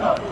Oh.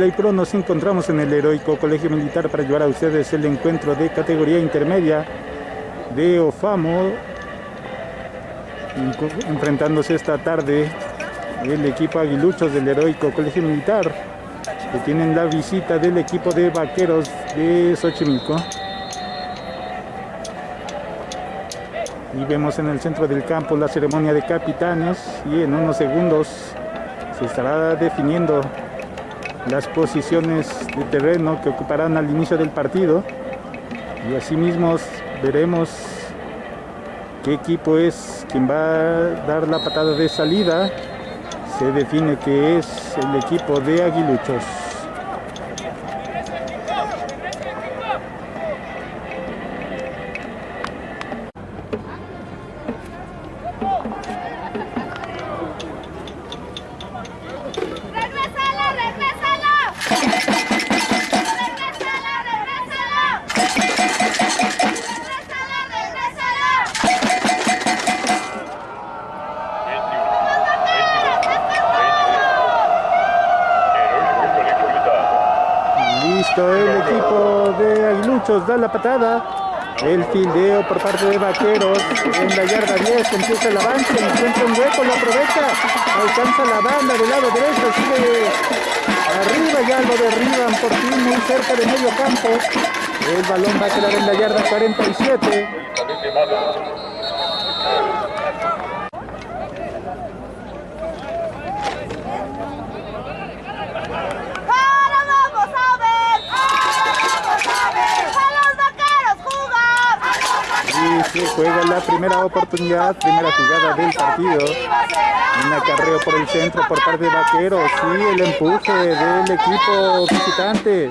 Play Pro, nos encontramos en el heroico Colegio Militar para llevar a ustedes el encuentro de categoría intermedia de OFAMO. Enfrentándose esta tarde el equipo Aguiluchos del heroico Colegio Militar que tienen la visita del equipo de vaqueros de Xochimilco. Y vemos en el centro del campo la ceremonia de capitanes y en unos segundos se estará definiendo las posiciones de terreno que ocuparán al inicio del partido. Y asimismo veremos qué equipo es quien va a dar la patada de salida. Se define que es el equipo de Aguiluchos Aguiluchos da la patada. El fildeo por parte de Vaqueros en la yarda 10, empieza el avance, encuentra un hueco, lo aprovecha, alcanza la banda del lado derecho, sigue arriba, ya lo derriban por fin muy cerca de medio campo. El balón va a quedar en la yarda 47. Se juega la primera oportunidad, primera jugada del partido. Un acarreo por el centro por parte de Vaqueros y el empuje del equipo visitante,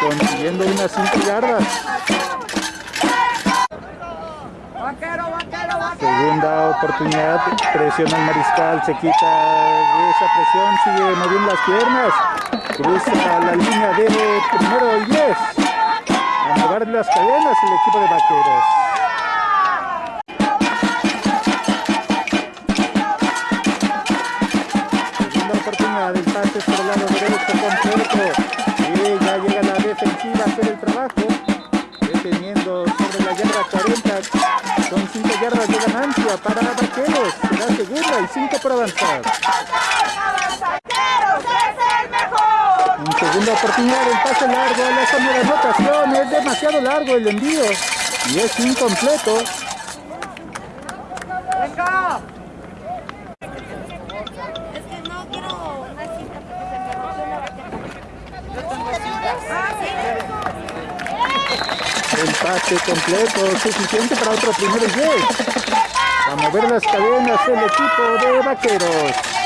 consiguiendo unas 5 yardas. Segunda oportunidad, presiona el mariscal, se quita esa presión, sigue moviendo las piernas, cruza la línea de primero y 10. Mover las cadenas el equipo de Vaqueros. del pase por el lado derecho completo y ya llega la defensiva a hacer el trabajo deteniendo sobre la yarda 40 son 5 yardas de ganancia para Vaqueros. Será segunda y 5 por avanzar en segunda oportunidad el pase largo la zona de anotación es demasiado largo el envío y es incompleto. El pase completo, suficiente para otro primero y 10. A mover las cadenas el equipo de Vaqueros.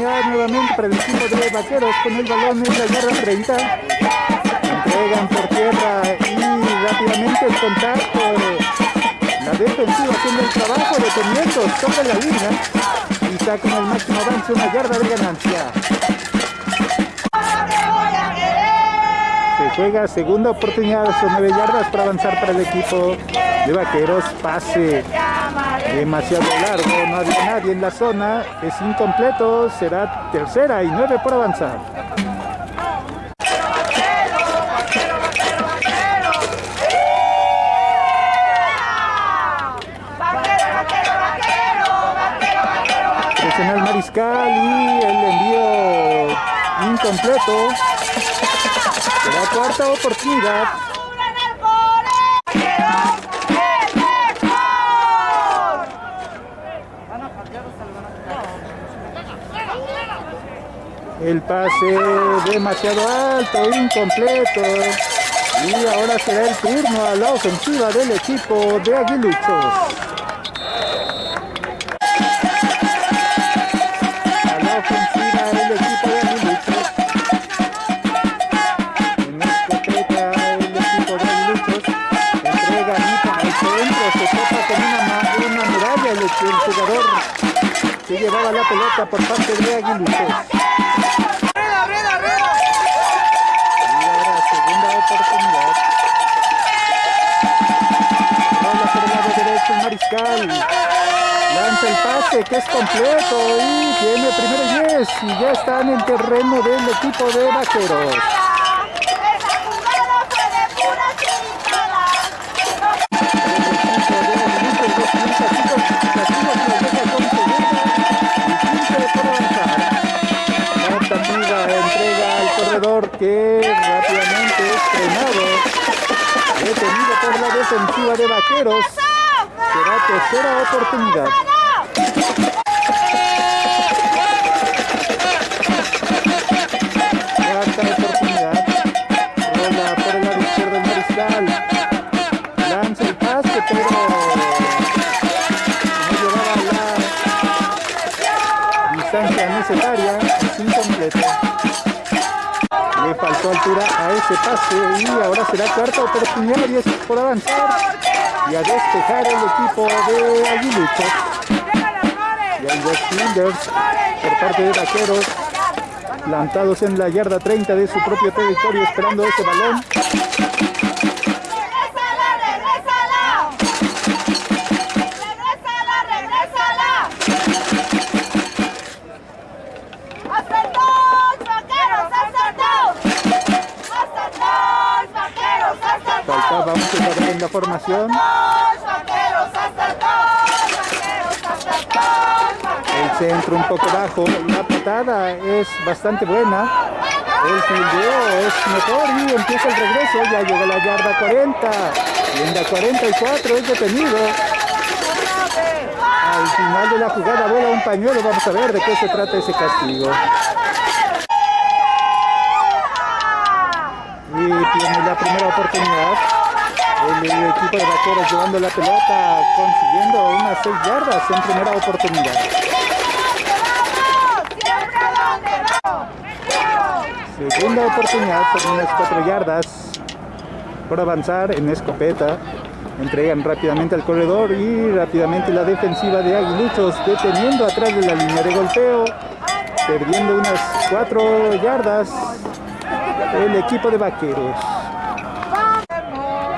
Nuevamente para el equipo de Vaqueros con el balón en la yarda 30. Entregan por tierra y rápidamente el contacto. La defensiva haciendo el trabajo deteniendo sobre la línea y sacan el máximo avance una yarda de ganancia. Se juega segunda oportunidad, son 9 yardas para avanzar para el equipo de Vaqueros. Pase demasiado largo, no había nadie en la zona, es incompleto, será tercera y 9 por avanzar. Presiona el mariscal y el envío incompleto. Será cuarta oportunidad. El pase demasiado alto, incompleto. Y ahora será el turno a la ofensiva del equipo de Aguiluchos. A la ofensiva del equipo de Aguiluchos. En escopeta el equipo de Aguiluchos. Entrega Anita al centro, se topa con una, una muralla el, el jugador que llevaba la pelota por parte de Aguiluchos. Lanza el pase que es completo y tiene primero y 10 y ya está en terreno del equipo de vaqueros. Que rápidamente es frenado. Detenido por la defensiva de vaqueros. Será tercera oportunidad. Cuarta oportunidad. Rola por el lado izquierdo el mariscal. Lanza el pase, pero no llevaba la distancia necesaria. Es incompleto. Le faltó altura a ese pase y ahora será cuarta oportunidad y es por avanzar y a despejar el equipo de Aguiluchos. Y hay dos fielders por parte de Vaqueros plantados en la yarda 30 de su propio territorio esperando ese balón. ¡Regrésala, regrésala! ¡Regrésala, Jugador en la formación. ¡Dos, vaqueros! ¡Hasta el centro un poco bajo. La patada es bastante buena. El fildeo es mejor y empieza el regreso. Ya llega la yarda 40. Y en la 44 es detenido. Al final de la jugada vuela un pañuelo. Vamos a ver de qué se trata ese castigo. Y tiene la primera oportunidad. El, equipo de vaqueros llevando la pelota, consiguiendo unas 6 yardas en primera oportunidad. Segunda oportunidad por unas 4 yardas por avanzar en escopeta. Entregan rápidamente al corredor y rápidamente la defensiva de Aguiluchos deteniendo atrás de la línea de golpeo. Perdiendo unas 4 yardas el equipo de vaqueros.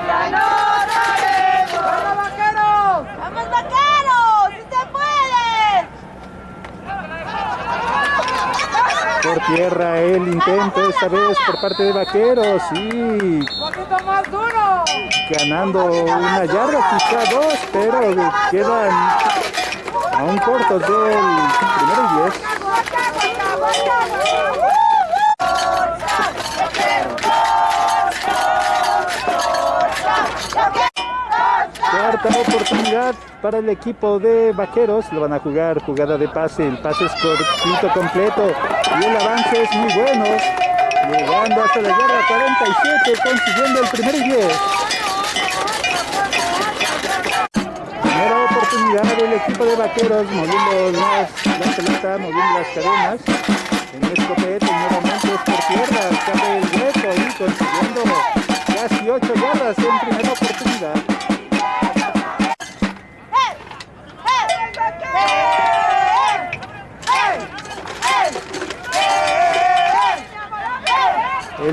¡Ya no sabemos! ¡Vamos, vaqueros! ¡Vamos, vaqueros! ¡Sí se puede! Por tierra el intento esta vez por parte de vaqueros y ¡Un poquito más duro! ganando una yarda, quizá dos, pero quedan aún cortos del primero y diez. Cuarta oportunidad para el equipo de Vaqueros. Lo van a jugar jugada de pase. El pase es cortito completo y el avance es muy bueno. Llegando hasta la yarda 47, consiguiendo el primer y 10. Primera oportunidad del equipo de vaqueros moviendo las, la pelota, moviendo las cadenas. En escopeta y nuevamente es por tierra, cabe el hueco y consiguiendo casi 8 yardas en primera.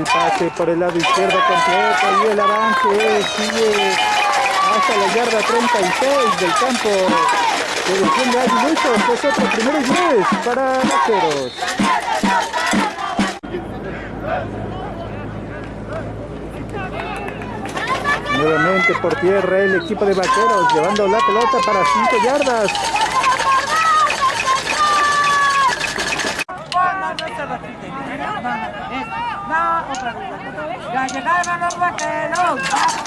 El pase por el lado izquierdo completo y el avance sigue hasta la yarda 36 del campo que defiende a Aguiluchos. Es otro primero y 10 para Vaqueros. Nuevamente por tierra el equipo de Vaqueros llevando la pelota para 5 yardas.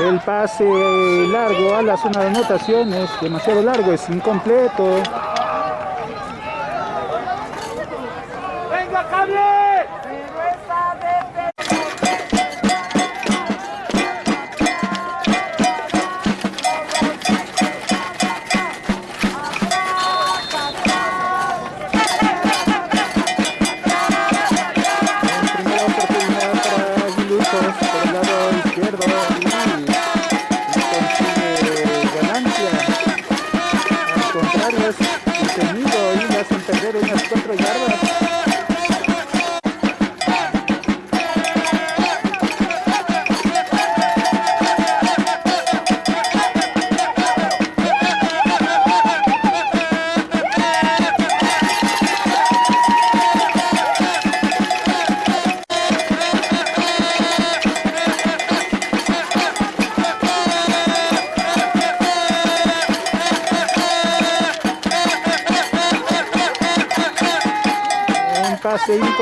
El pase largo a la zona de anotación es demasiado largo, es incompleto.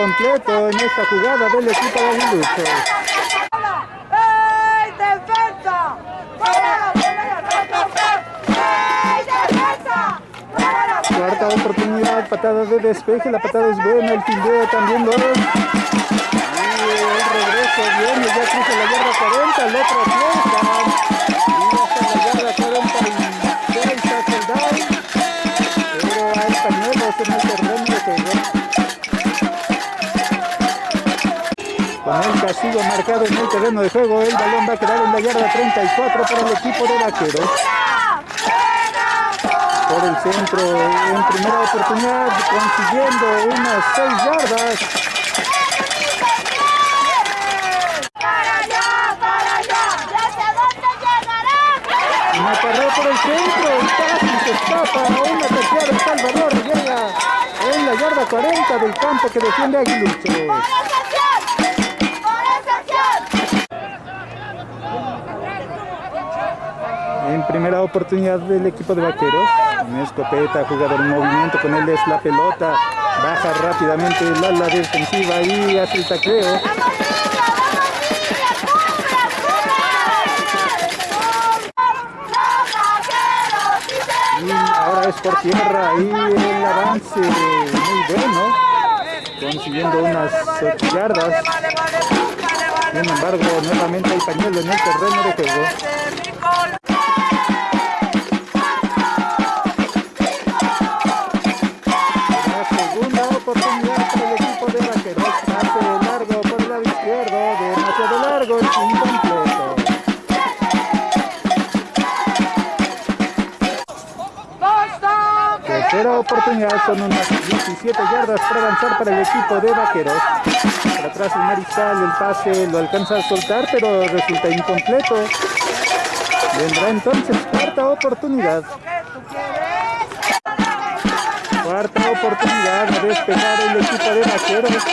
Pase incompleto en esta jugada del equipo de Aguiluchos. ¡Ey, defensa! ¡Fuera, ¡Ey, defensa! Cuarta oportunidad, patada de despeje, la patada es buena, el fildeo también lo es. Y el regreso viene, ya cruza la yarda 40, el otro fiesta. Y hasta la yarda 46 hace el down. Pero hay pañuelos Con el castigo marcado en el terreno de juego, el balón va a quedar en la yarda 34 para el equipo de Vaqueros. Por el centro, en primera oportunidad, consiguiendo unas 6 yardas. Una por el centro, casi se escapa. Una tercera de Salvador llega en la yarda 40 del campo que defiende a En primera oportunidad del equipo de vaqueros. Una escopeta, jugador en movimiento, con él es la pelota. Baja rápidamente el ala defensiva y hace el tacleo. Y ahora es por tierra y el avance muy bueno. Consiguiendo unas 8 yardas. Sin embargo, nuevamente hay pañuelo en el terreno de juego. Oportunidad para el equipo de vaqueros. Pase largo por el lado izquierdo. Demasiado largo, incompleto. Tercera oportunidad, son unas 17 yardas para avanzar para el equipo de vaqueros. Por atrás el mariscal, el pase lo alcanza a soltar, pero resulta incompleto. Vendrá entonces cuarta oportunidad. Cuarta oportunidad de despejar el equipo de vaqueros.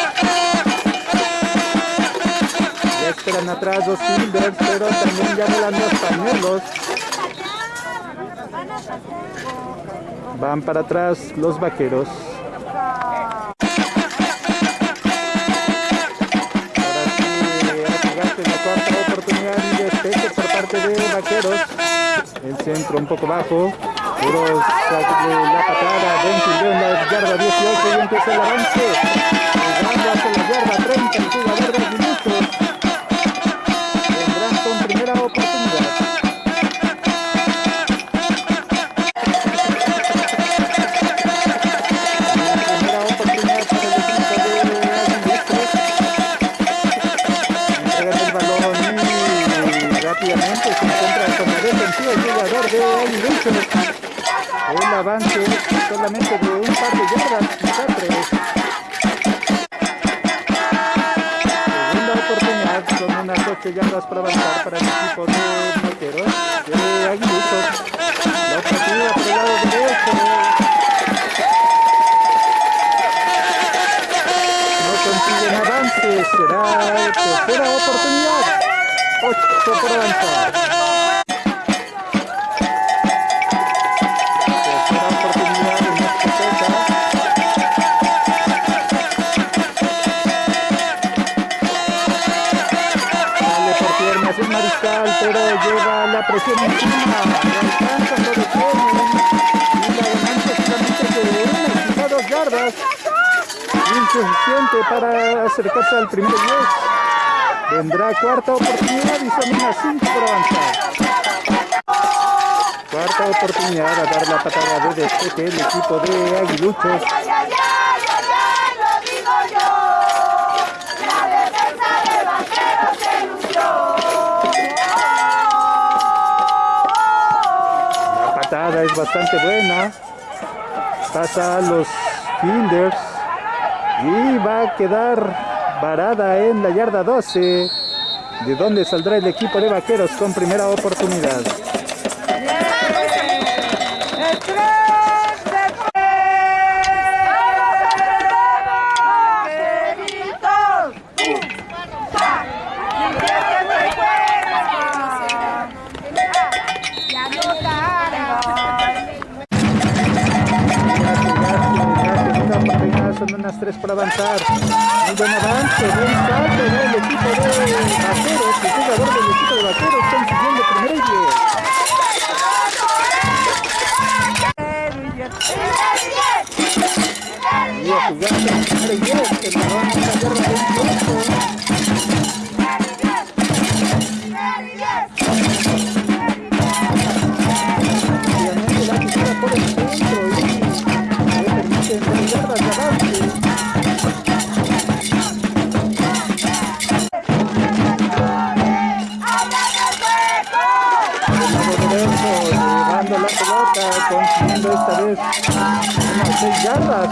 Ya esperan atrás los Silvers, pero también ya volan los pañuelos. Van para atrás los vaqueros. A cuarta oportunidad y despeje por parte de vaqueros. El centro un poco bajo. De la patada. Ben Silvio en la yarda 18 y empieza el avance. Llegando hacia la yarda 30 el jugador de solamente de un par de yardas, quizá tres. Segunda oportunidad, son unas 8 yardas para avanzar para el equipo de Vaqueros de Aguiluchos. La ofensiva por el lado derecho. No consiguen avance, será tercera oportunidad. 8 por avanzar. Mariscal, pero lleva la presión encima. Alcanza, lo detienen. Y la ganancia solamente de una, quizá dos yardas. Insuficiente para acercarse al primer 10. Vendrá cuarta oportunidad y son unas 5 por avanzar. Cuarta oportunidad a dar la patada de despeje el equipo de Aguiluchos. Bastante buena. Pasa a los fielders. Y va a quedar varada en la yarda 12. De donde saldrá el equipo de vaqueros con primera oportunidad. Unas tres para avanzar. Muy buen avance, buen salto del equipo de vaqueros. El jugador del equipo de vaqueros y. Y a. El vez unas 6 yardas.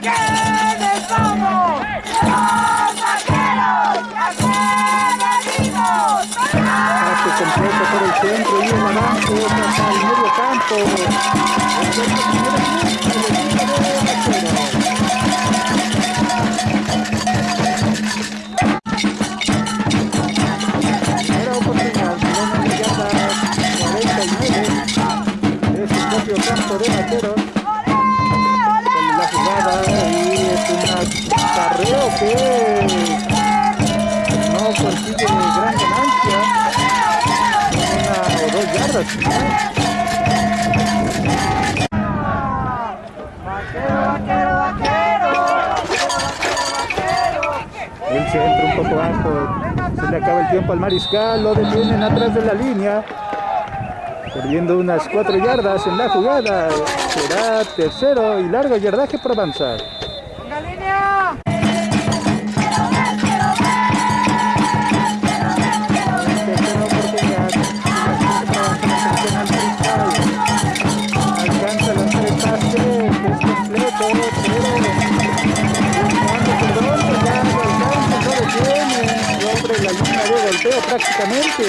¿Quiénes somos? Pase completo por el centro y el avance hasta el medio campo. Campo de Vaqueros. Con la jugada y es un carreo que no consigue gran ganancia. Una o dos yardas. Vaquero, vaquero, vaquero. El centro un poco bajo. Se le acaba el tiempo al mariscal. Lo detienen atrás de la línea. Perdiendo unas cuatro yardas en la jugada. Será tercero y largo yardaje por prácticamente.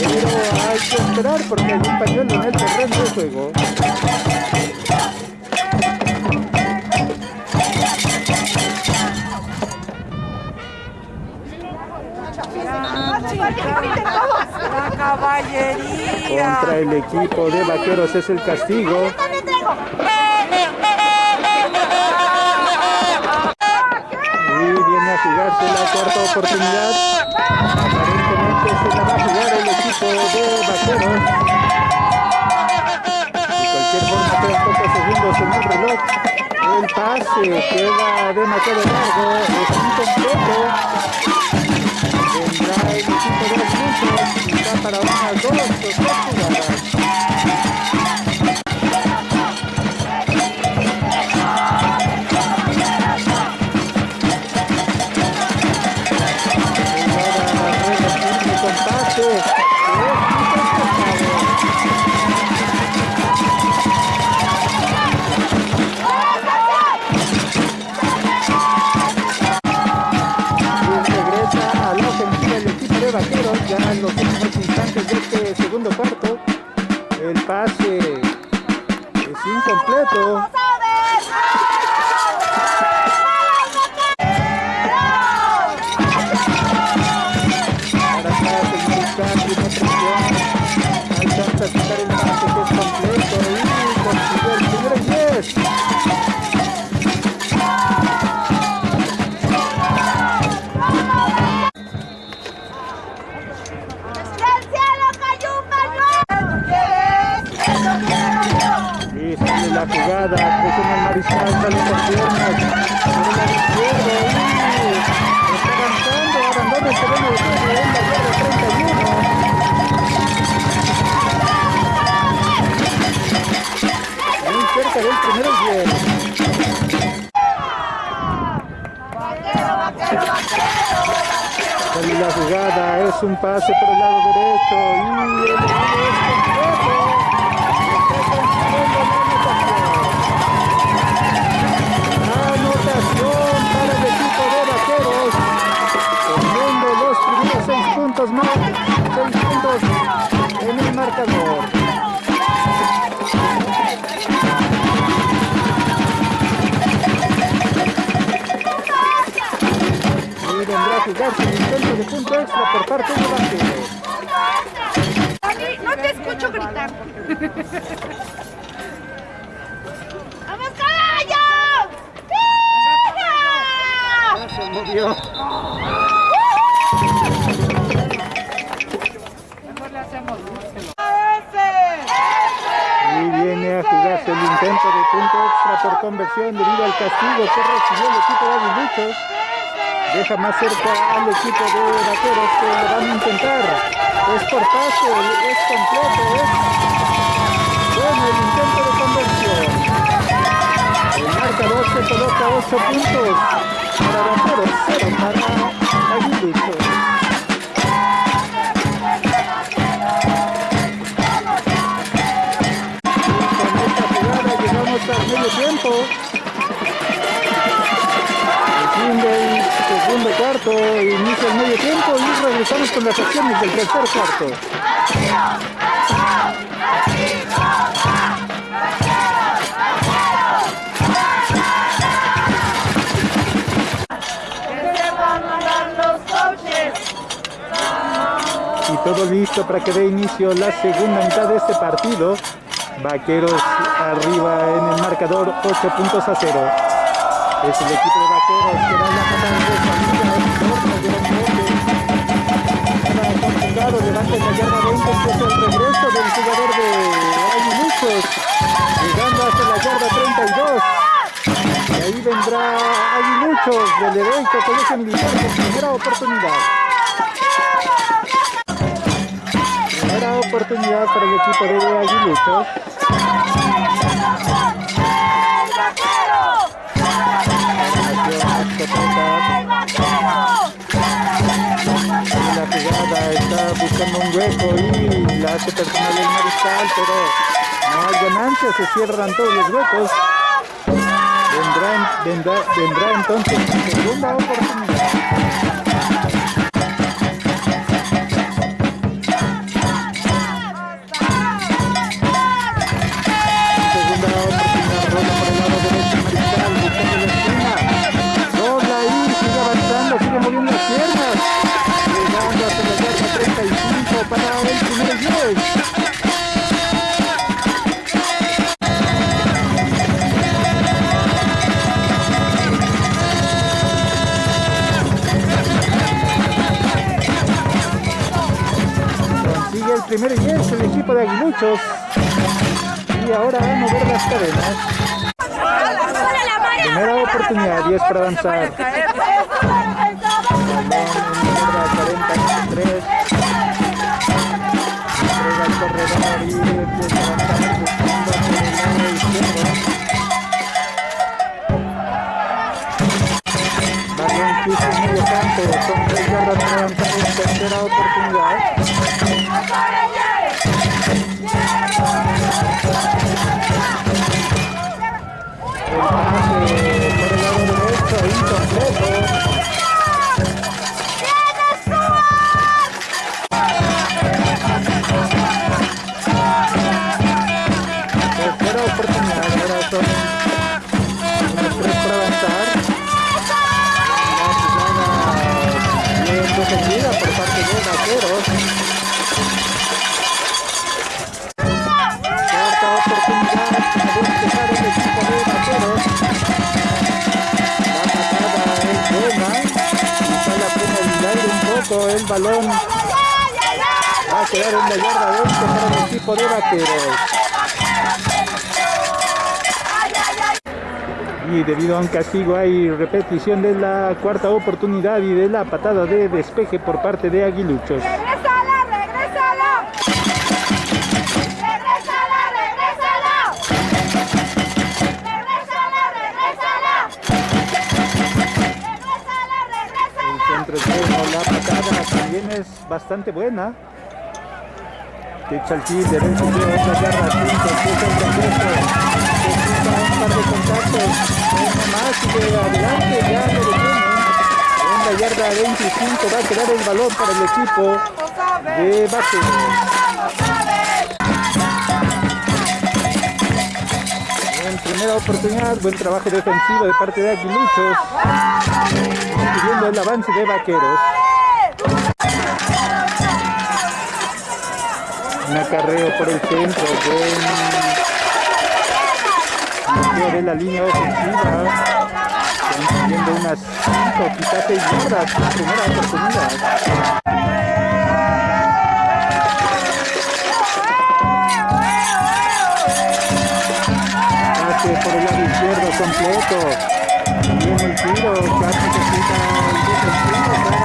Pero hay que esperar porque hay un pañuelo en el terreno de juego. La caballería. Contra el equipo de Vaqueros es el castigo. Pase queda demasiado largo, es incompleto. Vendrá el equipo de los puntos, quizá para dos tres un pase por el lado derecho y el extra por parte de. Ani, no te escucho gritar. ¡Vamos, caballo! ¡Venga! Se movió. Mejor le hacemos dulce. Y viene a jugarse el intento de punto extra por conversión debido al castigo que recibió el equipo de Aguiluchos. Deja más cerca al equipo de vaqueros que van a intentar. Es por pase, es completo, es bueno el intento de conversión. El marcador se coloca 8 puntos para vaqueros, 0 para al medio tiempo. Cuarto, inicia el medio tiempo y regresamos con las acciones del tercer cuarto. Y todo listo para que dé inicio la segunda mitad de este partido. Vaqueros arriba en el marcador 8 puntos a 0. Es el equipo de Vaqueros que va a la Complicado, levanta en la yarda 20, que es el regreso del jugador de Aguiluchos, llegando hasta la yarda 32. Y ahí vendrá Aguiluchos del heroico Colegio Militar con primera oportunidad. Primera oportunidad para el equipo de Aguiluchos. Hueco y la hace personal el mariscal, pero no hay ganancia, se cierran todos los huecos. Vendrá, vendrá, vendrá entonces segunda oportunidad. Consigue el primer yes el equipo de Aguiluchos. Y ahora a mover las cadenas. Primera oportunidad, 10 para avanzar corredor a el izquierdo. Balón quiso en medio campo, son 3 yardas para avanzar en tercera oportunidad. Por el lado derecho, incompleto. De Vaqueros. Cuarta oportunidad para despejar el equipo de Vaqueros. La patada es buena. Quizá la pena aire un poco el balón. Va a quedar en la yarda 20 para el equipo de Vaqueros. Y debido a un castigo hay repetición de la cuarta oportunidad y de la patada de despeje por parte de Aguiluchos. ¡Regrésala, regrésala! ¡Regrésala, regrésala! ¡Regrésala, regrésala! ¡Regrésala, El centro bueno, la patada también es bastante buena. Echa el derecho de otra yarda, 5, 7, el regreso. Necesita un par de contactos. Uno más de adelante ya lo detiene. En la yarda 25 va a quedar el balón para el equipo de Vaqueros. En primera oportunidad, buen trabajo defensivo de parte de Aguiluchos. Siguiendo el avance de Vaqueros. Un acarreo por el centro. Bloqueo de la línea ofensiva. Consiguiendo unas 5, quizás 6 yardas en primera oportunidad. Pase por el lado izquierdo completo. Viene el tiro, casi que quita el defensivo,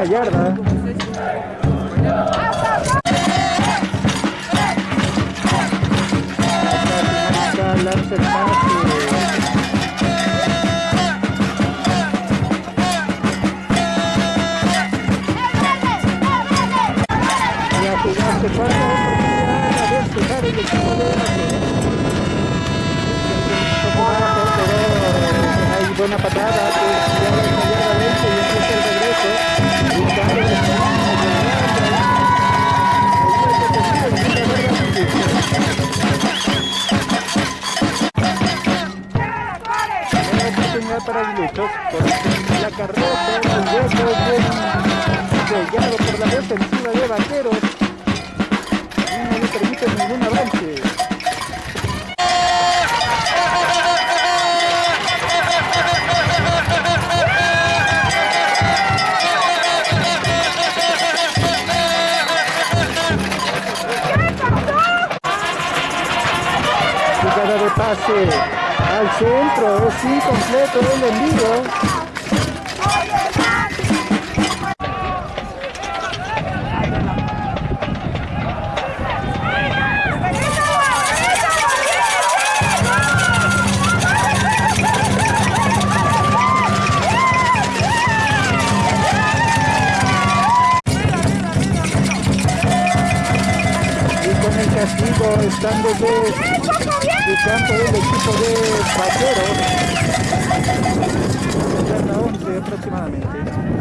una yarda. Para Aguiluchos por la carrera, el hueco sellado por la defensiva de Vaqueros no le permite ningún avance. De pase al centro, es incompleto el envío. Castigo estando de, de campo del equipo de Vaqueros. Yarda 11 aproximadamente.